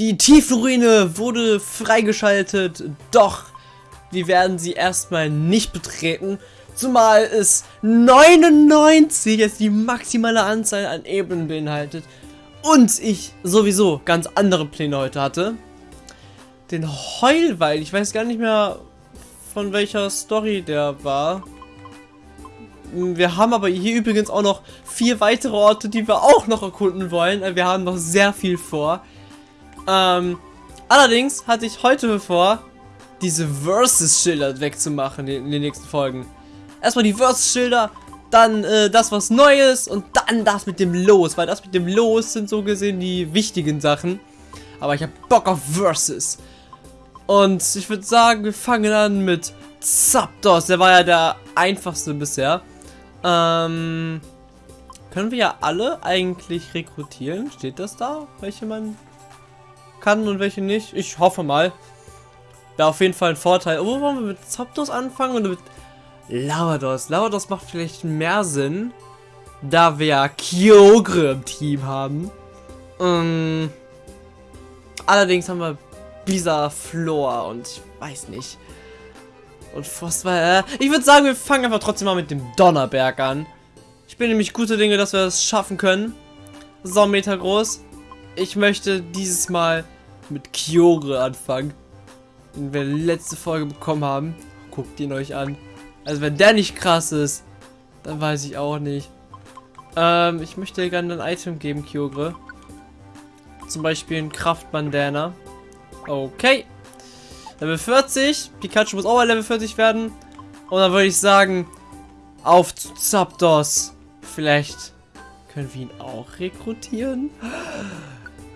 Die Tiefenruine wurde freigeschaltet, doch wir werden sie erstmal nicht betreten, zumal es 99 jetzt die maximale Anzahl an Ebenen beinhaltet und ich sowieso ganz andere Pläne heute hatte. Den Heulwald, ich weiß gar nicht mehr von welcher Story der war. Wir haben aber hier übrigens auch noch vier weitere Orte, die wir auch noch erkunden wollen. Wir haben noch sehr viel vor. Ähm, allerdings hatte ich heute vor, diese Versus-Schilder wegzumachen in den nächsten Folgen. Erstmal die Versus-Schilder, dann äh, das was Neues und dann das mit dem Los, weil das mit dem Los sind so gesehen die wichtigen Sachen. Aber ich habe Bock auf Versus. Und ich würde sagen, wir fangen an mit Zapdos. Der war ja der einfachste bisher. Ähm, können wir ja alle eigentlich rekrutieren? Steht das da? Welche man kann und welche nicht? Ich hoffe mal. Wäre auf jeden Fall ein Vorteil. Wo wollen wir mit Zapdos anfangen oder mit Lavados? Lavados macht vielleicht mehr Sinn, da wir ja Kyogre im Team haben. Ähm, allerdings haben wir Bisa Flor und ich weiß nicht. Und Frostwall, äh, ich würde sagen, wir fangen einfach trotzdem mal mit dem Donnerberg an. Ich bin nämlich gute Dinge, dass wir das schaffen können. So, Meter groß. Ich möchte dieses Mal mit Kyogre anfangen. Den wir letzte Folge bekommen haben. Guckt ihn euch an. Also wenn der nicht krass ist, dann weiß ich auch nicht. Ähm, ich möchte dir gerne ein Item geben, Kyogre. Zum Beispiel ein Kraftbandana. Okay. Level 40. Pikachu muss auch mal Level 40 werden. Und dann würde ich sagen, auf zu Zapdos. Vielleicht können wir ihn auch rekrutieren.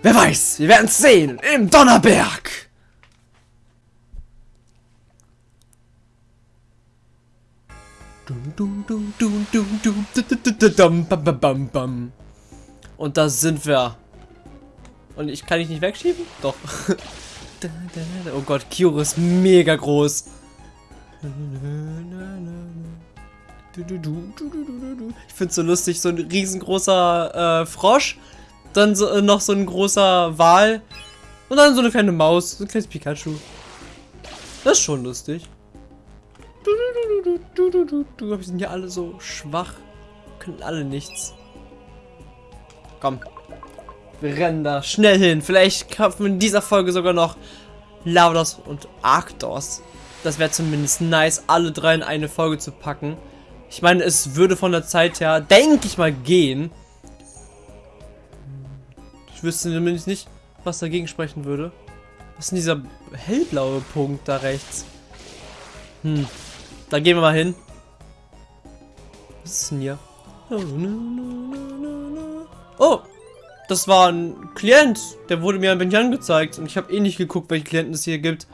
Wer weiß, wir werden es sehen im Donnerberg. Und da sind wir. Und ich kann ich nicht wegschieben? Doch. Oh Gott, Kyoro ist mega groß. Ich finde es so lustig, so ein riesengroßer äh, Frosch, dann so, äh, noch so ein großer Wal und dann so eine kleine Maus, so ein kleines Pikachu. Das ist schon lustig. Wir sind ja alle so schwach. Können alle nichts. Komm. Wir rennen da schnell hin. Vielleicht kaufen wir in dieser Folge sogar noch Lavados und Arctos. Das wäre zumindest nice, alle drei in eine Folge zu packen. Ich meine, es würde von der Zeit her, denke ich mal, gehen. Ich wüsste zumindest nicht, was dagegen sprechen würde. Was ist denn dieser hellblaue Punkt da rechts? Hm. Da gehen wir mal hin. Was ist denn hier? Oh! Das war ein Klient. Der wurde mir ein wenig angezeigt. Und ich habe eh nicht geguckt, welche Klienten es hier gibt.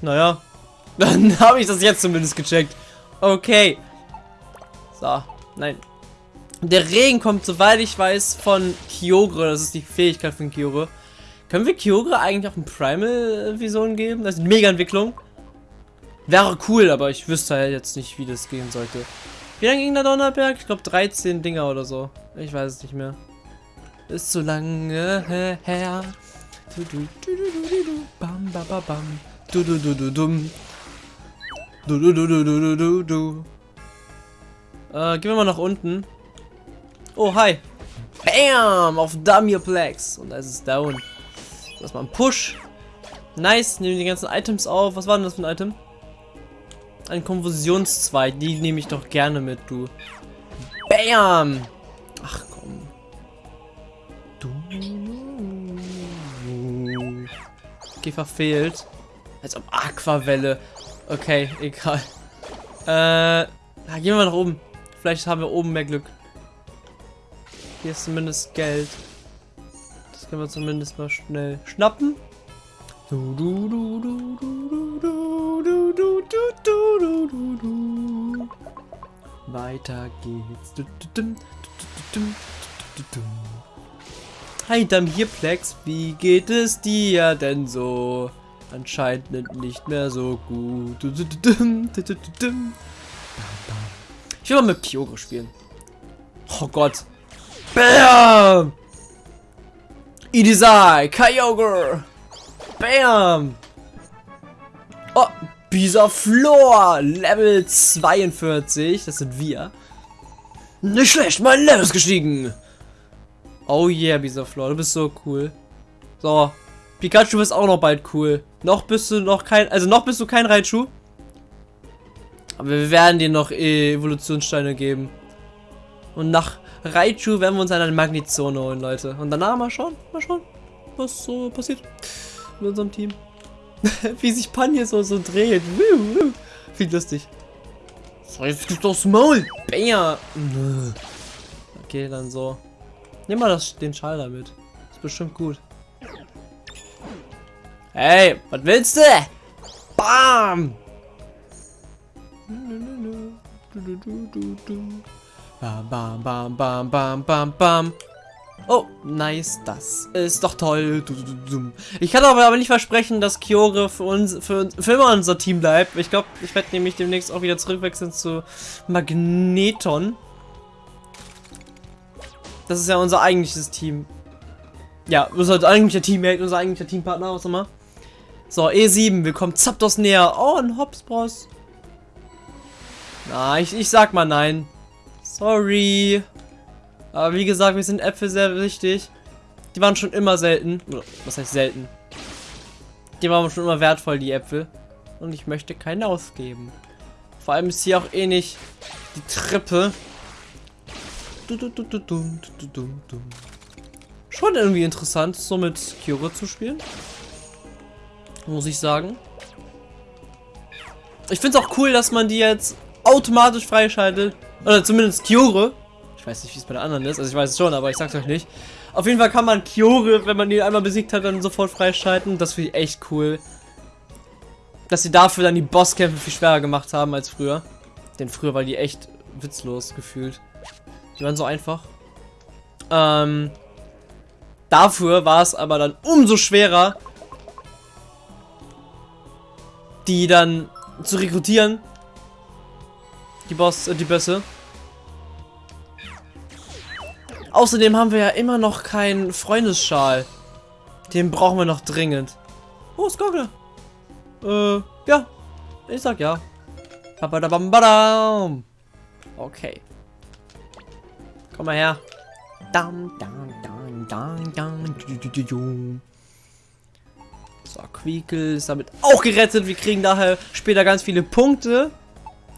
Naja. Dann habe ich das jetzt zumindest gecheckt. Okay. So. Nein. Der Regen kommt, soweit ich weiß, von Kyogre. Das ist die Fähigkeit von Kyogre. Können wir Kyogre eigentlich auch eine Primal-Vision geben? Das ist eine Mega-Entwicklung. Wäre cool, aber ich wüsste halt jetzt nicht, wie das gehen sollte. Wie lange ging der Donnerberg? Ich glaube 13 Dinger oder so. Ich weiß es nicht mehr. Ist so lange her. Du, du, du, du, du, du, bam, bam, bam, bam. Du, du, du, du, dum. Du, du, du, du, du, du, du. Äh, gehen wir mal nach unten. Oh, hi. Bam! Auf Damierplex. Und da ist es down. Das mal ein Push. Nice. Nehmen die ganzen Items auf. Was war denn das für ein Item? Ein Konfusionszweig. Die nehme ich doch gerne mit, du. Bam! Ach komm. Du. Okay, verfehlt. Als ob Aquavelle. Okay, egal. Äh, gehen wir nach oben. Vielleicht haben wir oben mehr Glück. Hier ist zumindest Geld. Das können wir zumindest mal schnell schnappen. Weiter geht's. Du, du, du, du, du, du, du, Hi Damhirplex, wie geht es dir denn so? Anscheinend nicht mehr so gut. Ich will mal mit Kyogre spielen. Oh Gott. Bam! Idisai, Kyogre. Bam. Oh, Bisa Floor, Level 42. Das sind wir. Nicht schlecht, mein Level ist gestiegen. Oh yeah, Bisa Floor, du bist so cool. So, Pikachu ist auch noch bald cool. Noch bist du noch kein, also noch bist du kein Raichu. Aber wir werden dir noch Evolutionssteine geben. Und nach Raichu werden wir uns eine Magnetzone holen, Leute. Und danach mal schauen, mal schauen, was so passiert mit unserem Team. Wie sich Pan hier so, so dreht. Viel lustig. So, jetzt gibt's aufs Maul. Bam. Okay, dann so. Nimm mal das, den Schal damit. Ist bestimmt gut. Hey, was willst du? Bam! Bam, bam, bam, bam, bam, bam, bam. Oh, nice, das ist doch toll. Ich kann aber, nicht versprechen, dass Kyore für uns, für, für immer unser Team bleibt. Ich glaube, ich werde nämlich demnächst auch wieder zurückwechseln zu Magneton. Das ist ja unser eigentliches Team. Ja, unser eigentlicher Teammate, unser eigentlicher Teampartner, was immer. So, E7, wir kommen Zapdos näher. Oh, ein Hopsbross. Na, ich, ich sag mal nein. Sorry. Aber wie gesagt, wir sind Äpfel sehr wichtig. Die waren schon immer selten. Was heißt selten? Die waren schon immer wertvoll, die Äpfel. Und ich möchte keine ausgeben. Vor allem ist hier auch eh nicht die Treppe. Schon irgendwie interessant, so mit Kyore zu spielen muss ich sagen. Ich finde es auch cool, dass man die jetzt automatisch freischaltet. Oder zumindest Kyore. Ich weiß nicht, wie es bei der anderen ist. Also ich weiß es schon, aber ich sag's euch nicht. Auf jeden Fall kann man Kyore, wenn man die einmal besiegt hat, dann sofort freischalten. Das finde ich echt cool. Dass sie dafür dann die Bosskämpfe viel schwerer gemacht haben als früher. Denn früher war die echt witzlos gefühlt. Die waren so einfach. Ähm, dafür war es aber dann umso schwerer, die dann zu rekrutieren. Die Boss, äh, die Bösse. Außerdem haben wir ja immer noch keinen Freundesschal. Den brauchen wir noch dringend. Oh, Skoggle. Äh, ja. Ich sag ja. Okay. Komm mal her. Dam, dam, dam, dam, dam. So, Quiekel ist damit auch gerettet. Wir kriegen daher später ganz viele Punkte.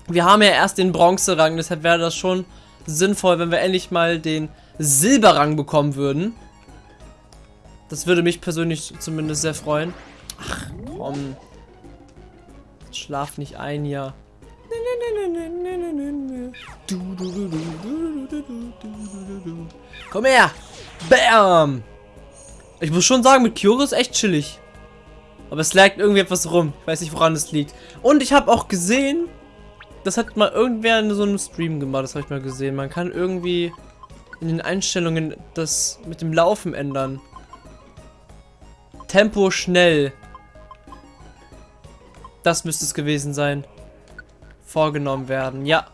Wir haben ja erst den Bronze-Rang, deshalb wäre das schon sinnvoll, wenn wir endlich mal den Silberrang bekommen würden. Das würde mich persönlich zumindest sehr freuen. Ach, komm. Schlaf nicht ein hier. Komm her! Bam! Ich muss schon sagen, mit Kyoro ist echt chillig. Aber es lag irgendwie etwas rum. Ich weiß nicht, woran es liegt. Und ich habe auch gesehen, das hat mal irgendwer in so einem Stream gemacht. Das habe ich mal gesehen. Man kann irgendwie in den Einstellungen das mit dem Laufen ändern. Tempo schnell. Das müsste es gewesen sein. Vorgenommen werden. Ja.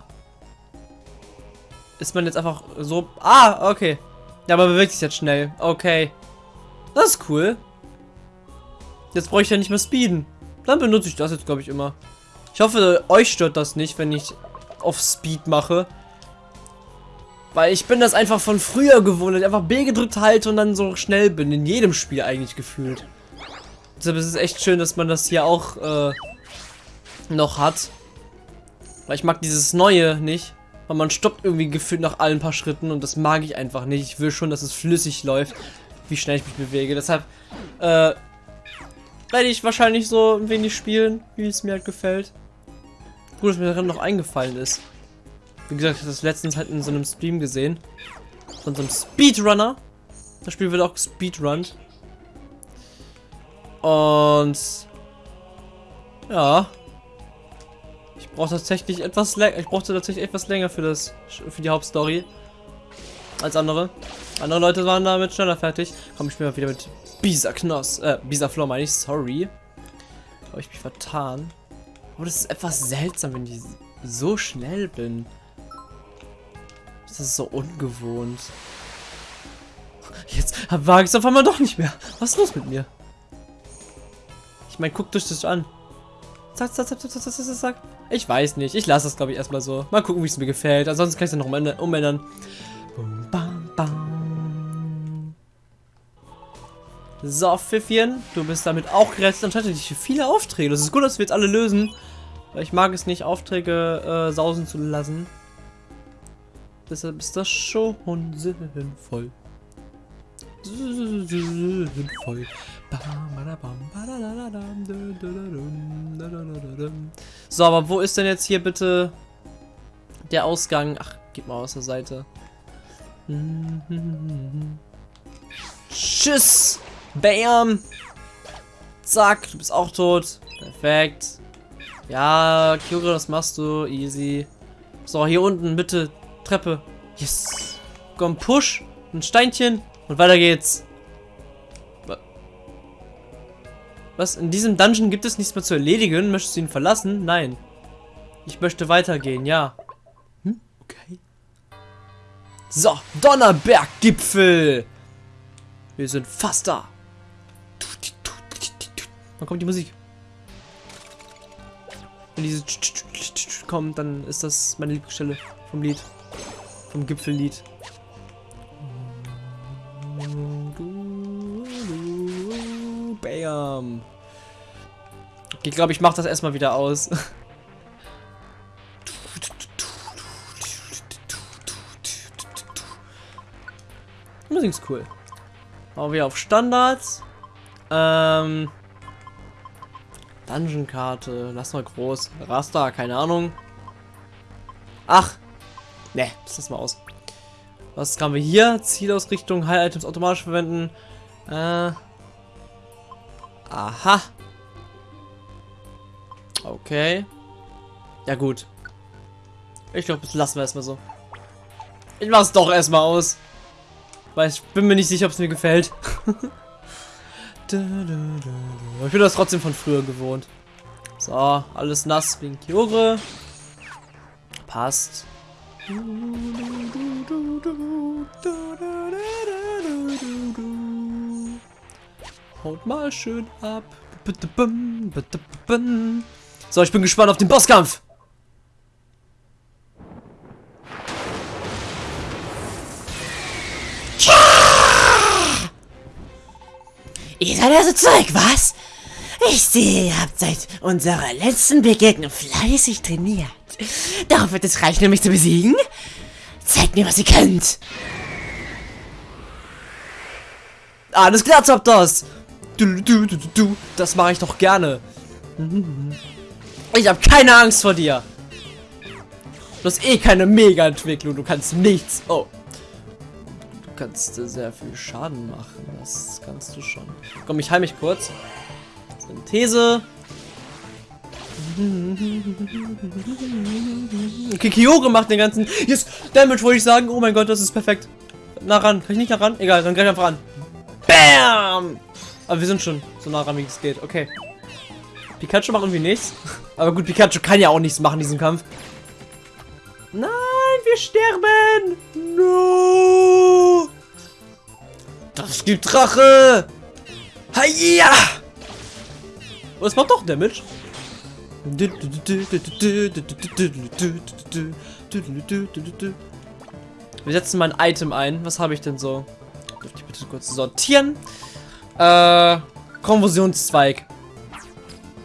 Ist man jetzt einfach so... Ah, okay. Ja, aber bewegt sich jetzt schnell. Okay. Das ist cool. Jetzt brauche ich ja nicht mehr speeden. Dann benutze ich das jetzt, glaube ich, immer. Ich hoffe, euch stört das nicht, wenn ich auf Speed mache. Weil ich bin das einfach von früher gewohnt, dass ich einfach B gedrückt halte und dann so schnell bin. In jedem Spiel eigentlich gefühlt. Deshalb ist es echt schön, dass man das hier auch äh, noch hat. Weil ich mag dieses Neue nicht. Weil man stoppt irgendwie gefühlt nach allen paar Schritten und das mag ich einfach nicht. Ich will schon, dass es flüssig läuft, wie schnell ich mich bewege. Deshalb, äh, werde ich wahrscheinlich so ein wenig spielen, wie es mir halt gefällt. Gut, dass mir daran noch eingefallen ist. Wie gesagt, ich habe das letztens halt in so einem Stream gesehen. Von so einem Speedrunner. Das Spiel wird auch gespeedrunnt. Und ja. Ich brauche tatsächlich etwas länger. Ich brauchte tatsächlich etwas länger für das für die Hauptstory als andere. Andere Leute waren damit schneller fertig. Komm, ich spiele mal wieder mit Bisa Knoss, äh, Bisa Floor meine ich, sorry. Habe ich mich vertan. Aber das ist etwas seltsam, wenn ich so schnell bin. Das ist so ungewohnt. Jetzt wage es auf einmal doch nicht mehr. Was ist los mit mir? Ich meine, guckt euch das an. Zack, zack, zack, zack, zack, zack. Ich weiß nicht. Ich lasse das, glaube ich, erstmal so. Mal gucken, wie es mir gefällt. Ansonsten kann ich es noch umändern. Bum, bam, bam. So, Pfiffchen, du bist damit auch gerettet. Anscheinend hatte ich viele Aufträge. Das ist gut, dass wir jetzt alle lösen. Weil ich mag es nicht, Aufträge äh, sausen zu lassen. Deshalb ist das schon sinnvoll. Sinnvoll. So, aber wo ist denn jetzt hier bitte der Ausgang? Ach, gib mal aus der Seite. Tschüss! Bam! Zack, du bist auch tot. Perfekt. Ja, Kyogre, das machst du. Easy. So, hier unten, bitte. Treppe. Yes. Komm, Push. Ein Steinchen. Und weiter geht's. Was? In diesem Dungeon gibt es nichts mehr zu erledigen? Möchtest du ihn verlassen? Nein. Ich möchte weitergehen, ja. Hm? Okay. So, Donnerberggipfel. Wir sind fast da. Wann kommt die Musik? Wenn diese kommt, dann ist das meine Lieblingsstelle vom Lied. Vom Gipfellied. Bam. Ich glaube, ich mache das erstmal wieder aus. Musik ist cool. Machen wir auf Standards. Ähm. Dungeon-Karte. Lass mal groß. Raster, keine Ahnung. Ach. Ne, lass mal aus. Was haben wir hier? Zielausrichtung, High-Items automatisch verwenden. Äh. Aha. Okay. Ja gut. Ich glaube, das lassen wir erstmal so. Ich mach's doch erstmal aus. Weil ich bin mir nicht sicher, ob es mir gefällt. ich bin das trotzdem von früher gewohnt. So, alles nass wegen Kyore. Passt. Haut mal schön ab. So, ich bin gespannt auf den Bosskampf. Ihr seid also zurück, was? Ich sehe, ihr habt seit unserer letzten Begegnung fleißig trainiert. Darauf wird es reichen, um mich zu besiegen? Zeigt mir, was ihr könnt. Alles klar, Zapdos. Du, du, du, du, das mache ich doch gerne. Ich habe keine Angst vor dir. Du hast eh keine Mega-Entwicklung. Du kannst nichts. Oh. Du kannst sehr viel Schaden machen. Das kannst du schon. Komm, ich heim mich kurz. Synthese. Okay, Kyore macht den ganzen... Yes, Damage wollte ich sagen. Oh mein Gott, das ist perfekt. Nah ran. Kann ich nicht nah ran? Egal, dann gleich einfach ran. Bam! Aber wir sind schon so nah ran, wie es geht. Okay. Pikachu macht irgendwie nichts. Aber gut, Pikachu kann ja auch nichts machen in diesem Kampf. Nein, wir sterben! No! Das gibt Drache! Hiya! Oh, es macht doch Damage. Wir setzen mal ein Item ein. Was habe ich denn so? Dürfte ich bitte kurz sortieren? Äh, Konversionszweig.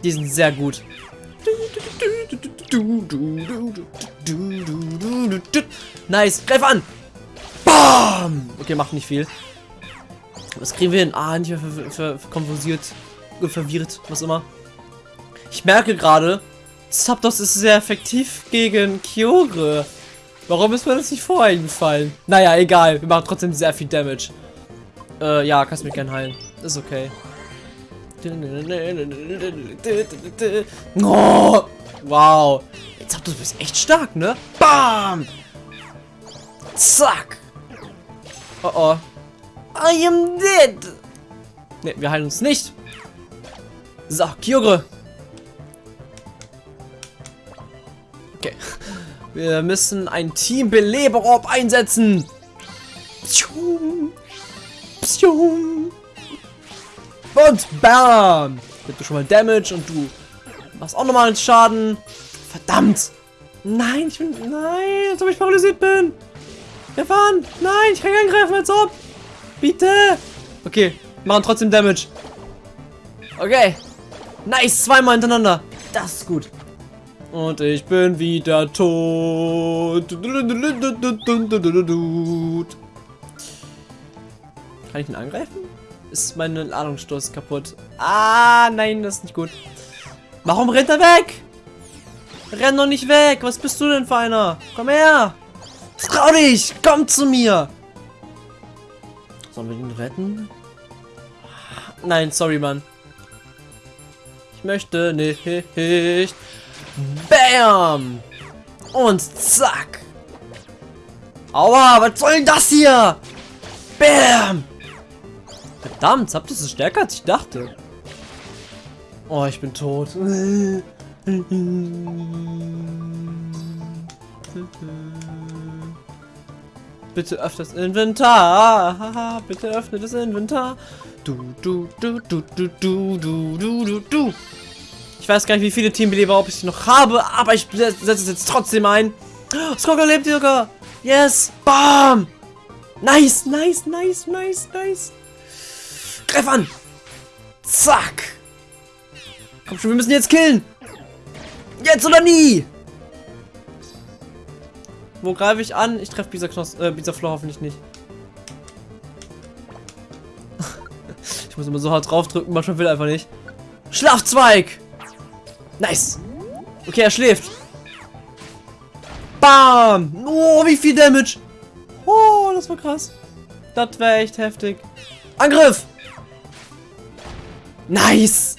Die sind sehr gut. Nice, greif an! Bam! Okay, macht nicht viel. Was kriegen wir hin? Ah, nicht mehr ver ver ver konversiert, verwirrt, was immer. Ich merke gerade, Zapdos ist sehr effektiv gegen Kyogre. Warum ist mir das nicht vorher gefallen? Naja, egal. Wir machen trotzdem sehr viel Damage. Äh, ja, kannst mich gern heilen. Ist okay. Oh, wow. Jetzt habt du bist echt stark, ne? Bam! Zack! Oh oh. I am dead! Ne, wir heilen uns nicht. So, Kyogre. Okay. Wir müssen ein Team Beleberorb einsetzen. Und bam. Gibt du schon mal Damage und du machst auch nochmal einen Schaden. Verdammt. Nein, ich bin... Nein, als ob ich paralysiert bin. Stefan, nein, ich kann nicht angreifen, als ob. Bitte. Okay, machen trotzdem Damage. Okay. Nice, zweimal hintereinander. Das ist gut. Und ich bin wieder tot. Kann ich ihn angreifen? Ist meine Ladungsstoß kaputt? Ah, nein, das ist nicht gut. Warum rennt er weg? Renn doch nicht weg. Was bist du denn für einer? Komm her. Trau dich. Komm zu mir. Sollen wir ihn retten? Nein, sorry, Mann. Ich möchte nicht. Bam. Und zack. Aua, was soll denn das hier? Bam. Verdammt, habt ihr es stärker als ich dachte. Oh, ich bin tot. Bitte öffne das Inventar. Bitte öffne das Inventar. Du, du, du, du, du, du, du, du, du, du. Ich weiß gar nicht, wie viele Teambeleber ich noch habe, aber ich setze es jetzt trotzdem ein. Skogger lebt sogar. Yes. Bam. Nice, nice, nice, nice, nice. Greif an. Zack. Komm schon, wir müssen jetzt killen. Jetzt oder nie. Wo greife ich an? Ich treffe Knoss, äh, Floor hoffentlich nicht. ich muss immer so hart draufdrücken, manchmal will einfach nicht. Schlafzweig! Nice! Okay, er schläft. Bam! Oh, wie viel Damage! Oh, das war krass. Das wäre echt heftig. Angriff! Nice!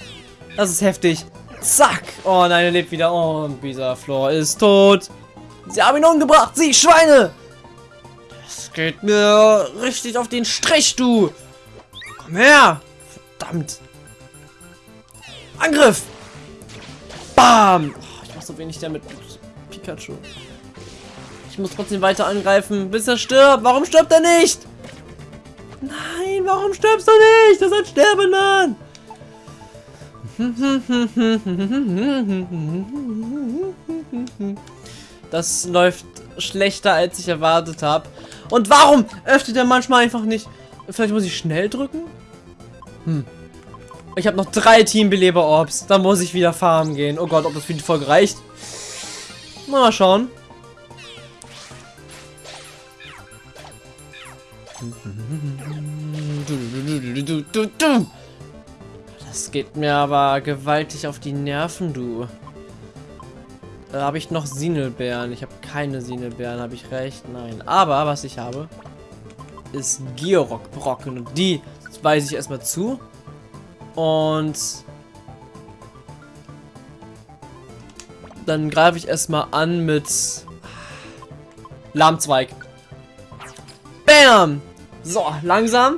Das ist heftig. Zack! Oh nein, er lebt wieder. Oh, dieser Floor ist tot. Sie haben ihn umgebracht, Sie Schweine! Das geht mir richtig auf den Strich, du! Komm her! Verdammt! Angriff! Bam! Oh, ich mach so wenig damit Pikachu. Ich muss trotzdem weiter angreifen, bis er stirbt. Warum stirbt er nicht? Nein, warum stirbst du nicht? Das ist ein Sterbenden! Das läuft schlechter, als ich erwartet habe. Und warum öffnet er manchmal einfach nicht? Vielleicht muss ich schnell drücken? Hm. Ich habe noch drei Teambeleber-Orbs. Dann muss ich wieder farmen gehen. Oh Gott, ob das für die Folge reicht. Mal schauen. Das geht mir aber gewaltig auf die Nerven, du. Da habe ich noch Sinelbeeren. Ich habe keine Sinelbeeren, habe ich recht? Nein. Aber was ich habe, ist Georock-Brocken. Und die weise ich erstmal zu. Und dann greife ich erstmal an mit Lahmzweig. Bam! So, langsam.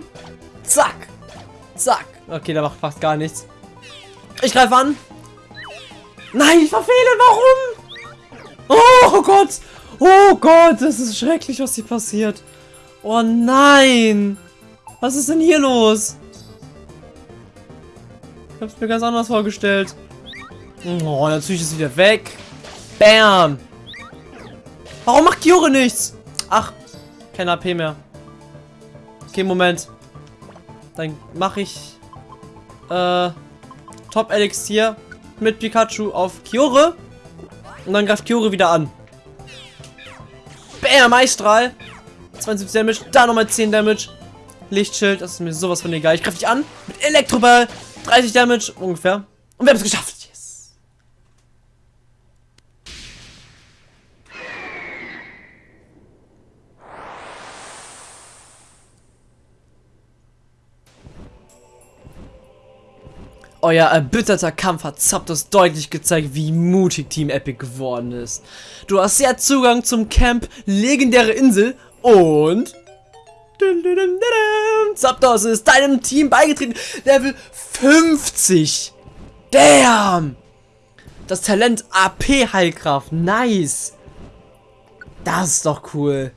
Zack. Zack. Okay, der macht fast gar nichts. Ich greife an. Nein, ich verfehle. Warum? Oh Gott! Oh Gott, das ist schrecklich, was hier passiert. Oh nein! Was ist denn hier los? Hab's mir ganz anders vorgestellt. Oh, natürlich ist wieder weg. Bam! Warum macht Kyore nichts? Ach, kein AP mehr. Okay, Moment. Dann mache ich äh, Top Elixier mit Pikachu auf Kyore. Und dann greift Kyore wieder an. Bam, Eisstrahl. 72 Damage, da nochmal 10 Damage. Lichtschild, das ist mir sowas von egal. Ich greife dich an mit Elektroball. 30 Damage ungefähr. Und wir haben es geschafft. Euer erbitterter Kampf hat Zapdos deutlich gezeigt, wie mutig Team Epic geworden ist. Du hast jetzt Zugang zum Camp Legendäre Insel und... Zapdos ist deinem Team beigetreten. Level 50. Damn. Das Talent AP Heilkraft. Nice. Das ist doch cool.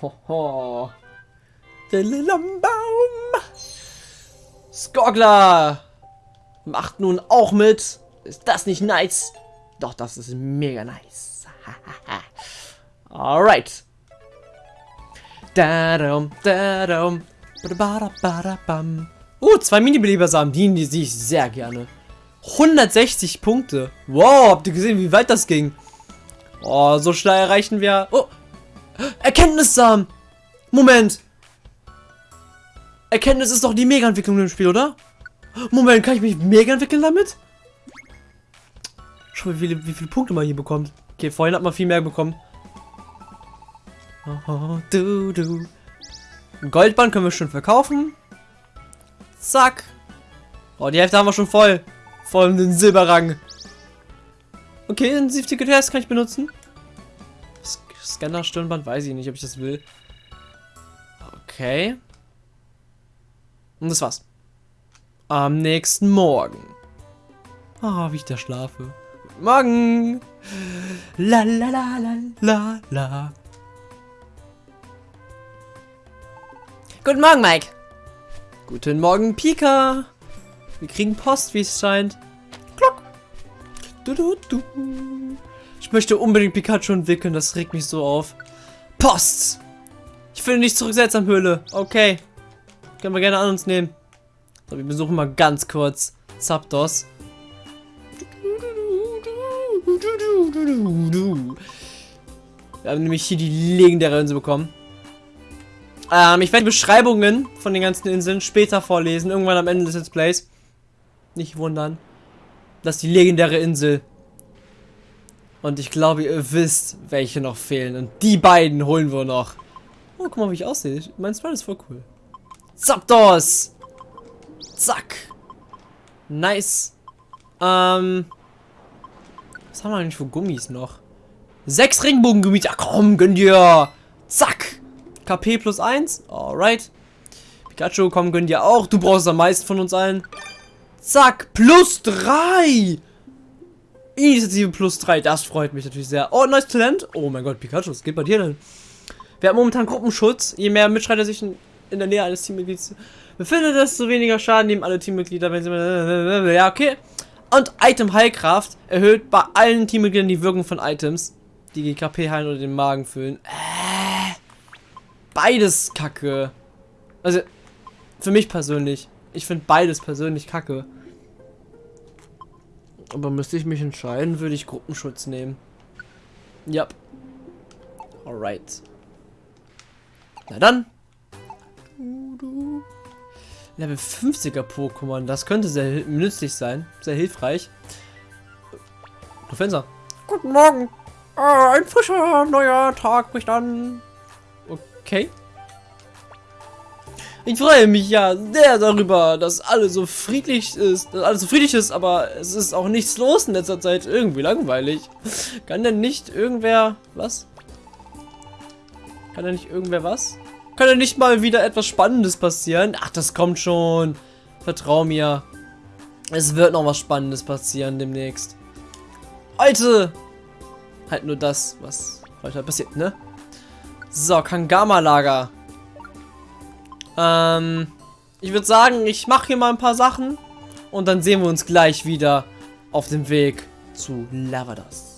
Hoho. Baum. Skogler macht nun auch mit. Ist das nicht nice? Doch, das ist mega nice. Alright. Dadum, dadum. Uh, zwei Mini-Belebersamen dienen die sehe ich sehr gerne. 160 Punkte. Wow, habt ihr gesehen, wie weit das ging? Oh, so schnell erreichen wir... Oh, Erkenntnissamen. Moment. Erkenntnis ist doch die Mega-Entwicklung im Spiel, oder? Moment, kann ich mich mega entwickeln damit? Schau mal, wie viele, wie viele Punkte man hier bekommt. Okay, vorhin hat man viel mehr bekommen. Oh, du, du. Goldband können wir schon verkaufen. Zack. Oh, die Hälfte haben wir schon voll. Voll den Silberrang. Okay, Intensivticket kann ich benutzen. Scanner Stirnband weiß ich nicht, ob ich das will. Okay. Und das war's. Am nächsten Morgen. Ah, oh, wie ich da schlafe. Morgen. La la la la la la. Guten Morgen, Mike. Guten Morgen, Pika. Wir kriegen Post, wie es scheint. Klock. Du, du, du. Ich möchte unbedingt Pikachu entwickeln, das regt mich so auf. Post! Ich finde nicht zurück Höhle. Okay. Können wir gerne an uns nehmen. So, wir besuchen mal ganz kurz Zapdos. Wir haben nämlich hier die legendäre Insel bekommen. Ähm, ich werde die Beschreibungen von den ganzen Inseln später vorlesen, irgendwann am Ende des Let's Plays. Nicht wundern. Das ist die legendäre Insel. Und ich glaube, ihr wisst, welche noch fehlen. Und die beiden holen wir noch. Oh, guck mal, wie ich aussehe. Mein Sprite ist voll cool. Zapdos! Zack! Nice. Ähm. Was haben wir eigentlich für Gummis noch? Sechs Regenbogengummis. Ja, komm, gönn dir. Zack. KP plus 1. Alright. Pikachu, komm, gönn dir auch. Du brauchst am meisten von uns allen. Zack. Plus 3. Initiative plus 3. Das freut mich natürlich sehr. Oh, neues Talent. Oh mein Gott, Pikachu, was geht bei dir denn? Wir haben momentan Gruppenschutz. Je mehr Mitschreiter sich in, in der Nähe eines Teammitglieds befindet, desto weniger Schaden nehmen alle Teammitglieder, wenn sie... Ja, okay. Und Item Heilkraft erhöht bei allen Teammitgliedern die Wirkung von Items, die die KP heilen oder den Magen füllen. Äh, beides kacke. Also, für mich persönlich. Ich finde beides persönlich kacke. Aber müsste ich mich entscheiden, würde ich Gruppenschutz nehmen. Ja. Yep. Alright. Na dann. Level 50er Pokémon, das könnte sehr nützlich sein. Sehr hilfreich. Du Fenster. Guten Morgen. Äh, ein frischer neuer Tag bricht an. Okay. Ich freue mich ja sehr darüber, dass alles so friedlich ist, dass alles so friedlich ist, aber es ist auch nichts los in letzter Zeit. Irgendwie langweilig. Kann denn nicht irgendwer was? Kann denn nicht irgendwer was? Kann denn nicht mal wieder etwas Spannendes passieren? Ach, das kommt schon. Vertrau mir. Es wird noch was Spannendes passieren demnächst. Heute halt nur das, was heute passiert, ne? So, Kangama-Lager. Ähm, ich würde sagen, ich mache hier mal ein paar Sachen und dann sehen wir uns gleich wieder auf dem Weg zu Lavados.